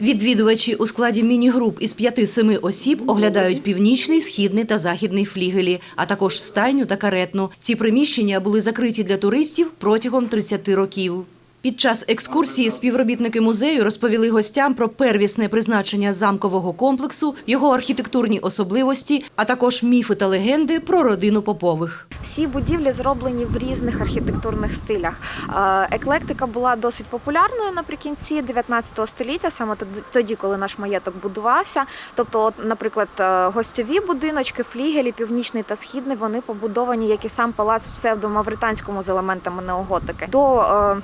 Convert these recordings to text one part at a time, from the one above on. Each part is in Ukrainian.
Відвідувачі у складі міні-груп із 5-7 осіб оглядають північний, східний та західний флігелі, а також стайню та каретну. Ці приміщення були закриті для туристів протягом 30 років. Під час екскурсії співробітники музею розповіли гостям про первісне призначення замкового комплексу, його архітектурні особливості, а також міфи та легенди про родину Попових. Всі будівлі зроблені в різних архітектурних стилях. Е, Еклектика була досить популярною наприкінці 19 століття, саме тоді- коли наш маєток будувався. Тобто, от, наприклад, е, гостьові будиночки, флігелі, північний та східний, вони побудовані, як і сам палац в псевдомавританському з елементами неоготики. До е,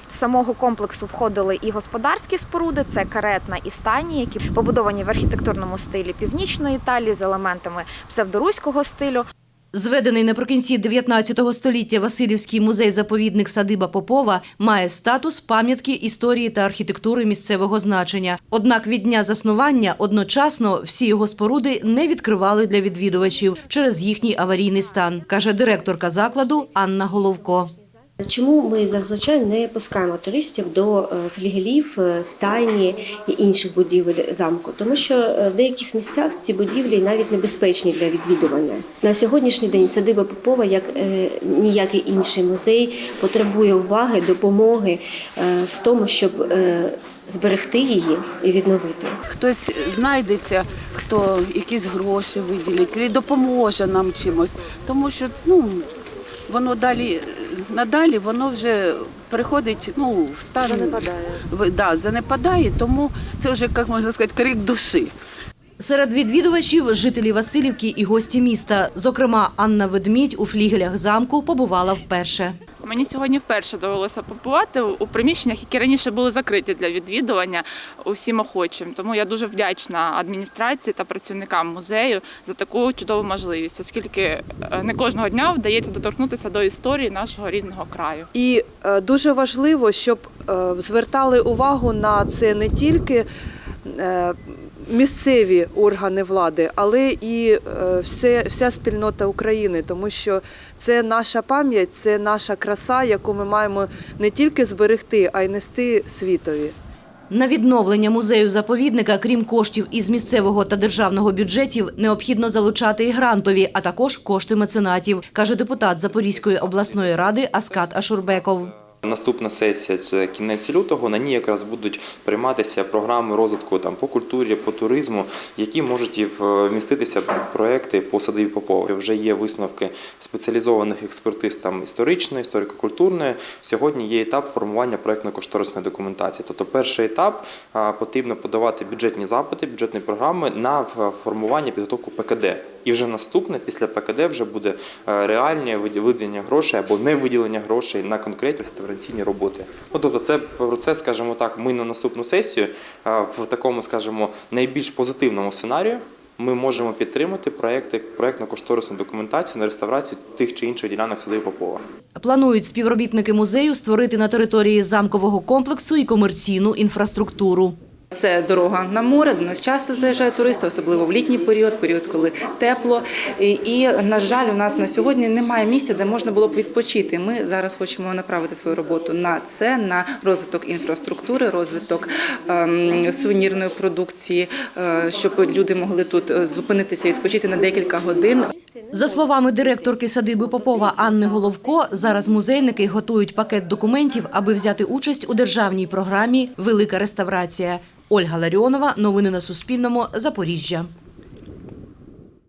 самого комплексу входили і господарські споруди, це каретна і стайні, які побудовані в архітектурному стилі північної Італії з елементами псевдоруського стилю. Зведений наприкінці 19 століття Васильівський музей-заповідник Садиба Попова має статус пам'ятки історії та архітектури місцевого значення. Однак від дня заснування одночасно всі його споруди не відкривали для відвідувачів через їхній аварійний стан, каже директорка закладу Анна Головко. Чому ми зазвичай не пускаємо туристів до е, флігелів, е, стайні і інших будівель замку? Тому що е, в деяких місцях ці будівлі навіть небезпечні для відвідування. На сьогоднішній день садиба Попова, як ніякий інший музей, потребує уваги, допомоги в тому, щоб зберегти її і відновити. Хтось знайдеться, хто якісь гроші виділить, чи допоможе нам чимось. Тому що ну, воно далі, надалі воно вже переходить ну, в стан занепадає. Да, занепадає, тому це вже, як можна сказати, крик душі. Серед відвідувачів жителі Васильівки і гості міста. Зокрема, Анна Ведмідь у флігелях замку побувала вперше. Мені сьогодні вперше довелося побувати у приміщеннях, які раніше були закриті для відвідування усім охочим. Тому я дуже вдячна адміністрації та працівникам музею за таку чудову можливість, оскільки е, не кожного дня вдається доторкнутися до історії нашого рідного краю. І е, дуже важливо, щоб е, звертали увагу на це не тільки місцеві органи влади, але і е, все, вся спільнота України, тому що це наша пам'ять, це наша краса, яку ми маємо не тільки зберегти, а й нести світові. На відновлення музею-заповідника, крім коштів із місцевого та державного бюджетів, необхідно залучати і грантові, а також кошти меценатів, каже депутат Запорізької обласної ради Аскат Ашурбеков. Наступна сесія це кінець лютого. На ній якраз будуть прийматися програми розвитку там по культурі, по туризму, які можуть і вміститися проекти по садовій Попові. Вже є висновки спеціалізованих експертиз там історичної, історико-культурної. Сьогодні є етап формування проектно-кошторисної документації. Тобто, перший етап потрібно подавати бюджетні запити, бюджетні програми на формування підготовку ПКД. І вже наступне після ПКД вже буде е, реальне виділення грошей або не виділення грошей на конкретні реставраційні роботи. Ну тобто, це процес, скажімо так, ми на наступну сесію е, в такому, скажімо, найбільш позитивному сценарію. Ми можемо підтримати проекти, проектно-кошторисну документацію на реставрацію тих чи інших ділянок садові Попова. Планують співробітники музею створити на території замкового комплексу і комерційну інфраструктуру. Це дорога на море. До нас часто заїжджають туристи, особливо в літній період, період, коли тепло. І, на жаль, у нас на сьогодні немає місця, де можна було б відпочити. Ми зараз хочемо направити свою роботу на це, на розвиток інфраструктури, розвиток ем, сувенірної продукції, е, щоб люди могли тут е, зупинитися відпочити на декілька годин. За словами директорки садиби Попова Анни Головко, зараз музейники готують пакет документів, аби взяти участь у державній програмі Велика реставрація. Ольга Ларіонова. Новини на Суспільному. Запоріжжя.